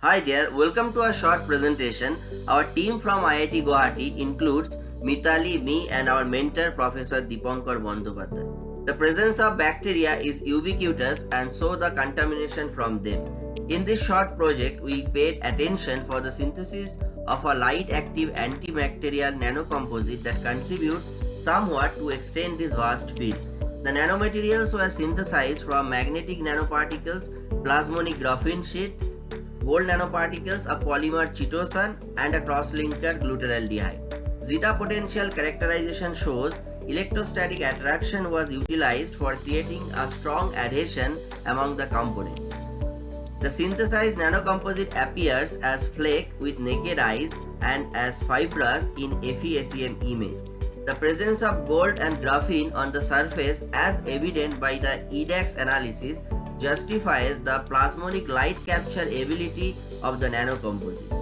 Hi there, welcome to a short presentation. Our team from IIT Guwahati includes Mitali, me and our mentor Professor Dipankar Bandyopadhyay. The presence of bacteria is ubiquitous and so the contamination from them. In this short project, we paid attention for the synthesis of a light-active antibacterial nanocomposite that contributes somewhat to extend this vast field. The nanomaterials were synthesized from magnetic nanoparticles, plasmonic graphene sheet, gold nanoparticles, a polymer chitosan, and a crosslinker glutaraldehyde. Zeta potential characterization shows electrostatic attraction was utilized for creating a strong adhesion among the components. The synthesized nanocomposite appears as flake with naked eyes and as fibrous in FESEM image. The presence of gold and graphene on the surface as evident by the EDAX analysis justifies the plasmonic light capture ability of the nanocomposite.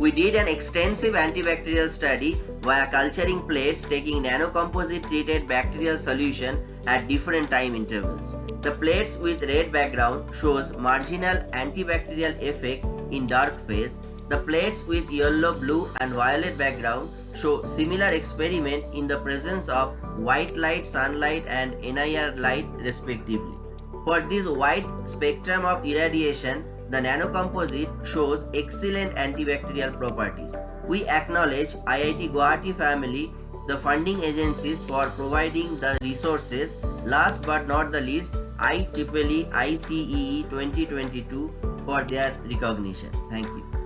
We did an extensive antibacterial study via culturing plates taking nanocomposite treated bacterial solution at different time intervals. The plates with red background shows marginal antibacterial effect in dark phase. The plates with yellow, blue and violet background show similar experiment in the presence of white light, sunlight and NIR light respectively. For this wide spectrum of irradiation, the nanocomposite shows excellent antibacterial properties. We acknowledge IIT Guwahati family, the funding agencies for providing the resources. Last but not the least, IEEE ICEE 2022 for their recognition. Thank you.